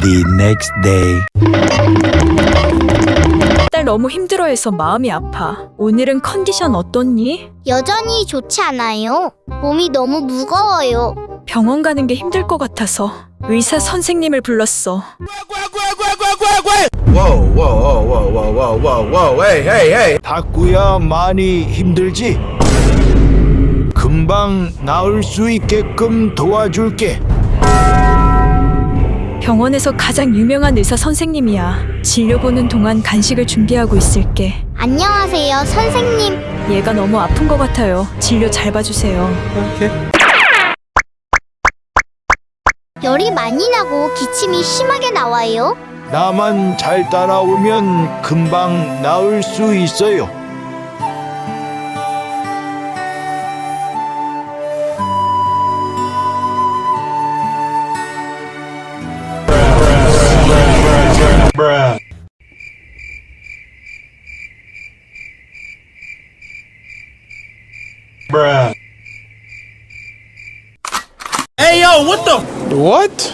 The next day. 딸 너무 힘들어해서 마음이 아파. 오늘은 컨디션 어떻니? 여전히 좋지 않아요. 몸이 너무 무거워요. 병원 가는 게 힘들 것 같아서 의사 선생님을 불렀어. Whoa, whoa, whoa, whoa, whoa, whoa, whoa, whoa, hey, hey, hey. 닭구야 많이 힘들지? 금방 나을 수 있게끔 도와줄게. 병원에서 가장 유명한 의사 선생님이야. 진료 보는 동안 간식을 준비하고 있을게. 안녕하세요, 선생님. 얘가 너무 아픈 것 같아요. 진료 잘 봐주세요. 열이 많이 나고 기침이 심하게 나와요. 나만 잘 따라오면 금방 나을 수 있어요. Yo, what the? What?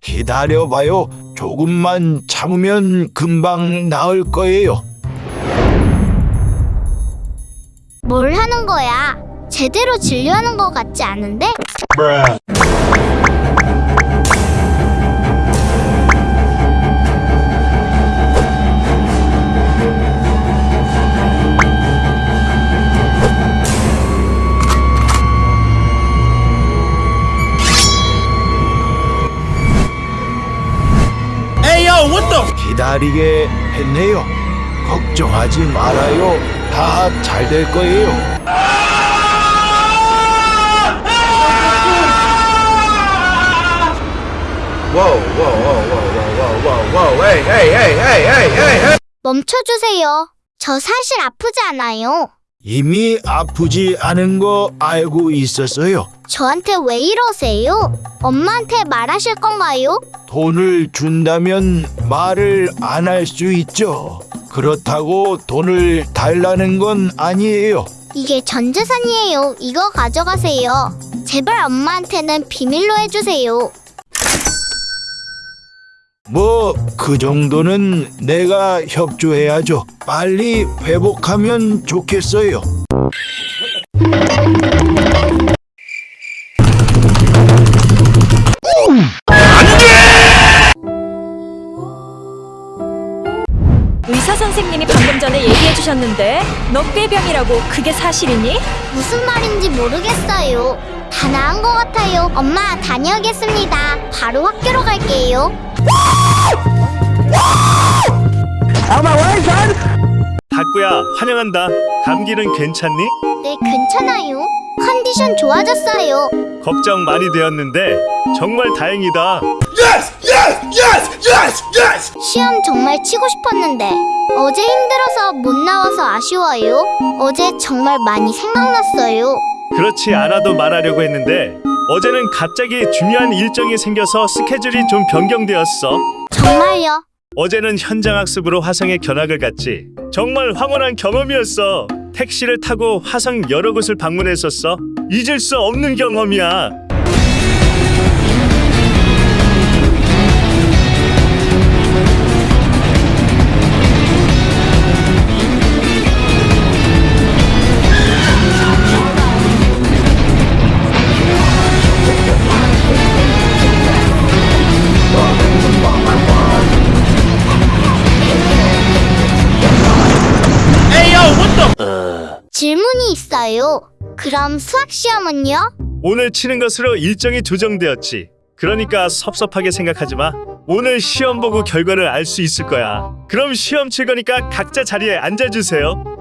기다려봐요. 조금만 참으면 금방 나을 거예요. 뭘 하는 거야? 제대로 진료하는 것 같지 않은데? 기다리게 했네요. 걱정하지 말아요. 다 잘 될 거예요. 멈춰주세요. 저 사실 아프지 않아요. 이미 아프지 않은 거 알고 있었어요. 저한테 왜 이러세요? 엄마한테 말하실 건가요? 돈을 준다면 말을 안 할 수 있죠. 그렇다고 돈을 달라는 건 아니에요. 이게 전 재산이에요. 이거 가져가세요. 제발 엄마한테는 비밀로 해주세요. 뭐 그 정도는 내가 협조해야죠. 빨리 회복하면 좋겠어요. 의사 선생님이 방금 전에 얘기해 주셨는데 너 꾀병이라고 그게 사실이니? 무슨 말인지 모르겠어요. 다 나은 것 같아요. 엄마 다녀오겠습니다. 바로 학교로 갈게요. 닭구야 환영한다. 감기는 괜찮니? 네, 괜찮아요. 컨디션 좋아졌어요. 걱정 많이 되었는데 정말 다행이다. Yes, yes, yes, yes, yes. 시험 정말 치고 싶었는데 어제 힘들어서 못 나와서 아쉬워요. 어제 정말 많이 생각났어요. 그렇지 않아도 말하려고 했는데 어제는 갑자기 중요한 일정이 생겨서 스케줄이 좀 변경되었어. 정말요. 어제는 현장 학습으로 화성에 견학을 갔지. 정말 황홀한 경험이었어. 택시를 타고 화성 여러 곳을 방문했었어. 잊을 수 없는 경험이야. 질문이 있어요. 그럼 수학 시험은요? 오늘 치는 것으로 일정이 조정되었지. 그러니까 섭섭하게 생각하지 마. 오늘 시험 보고 결과를 알 수 있을 거야. 그럼 시험 칠 거니까 각자 자리에 앉아주세요.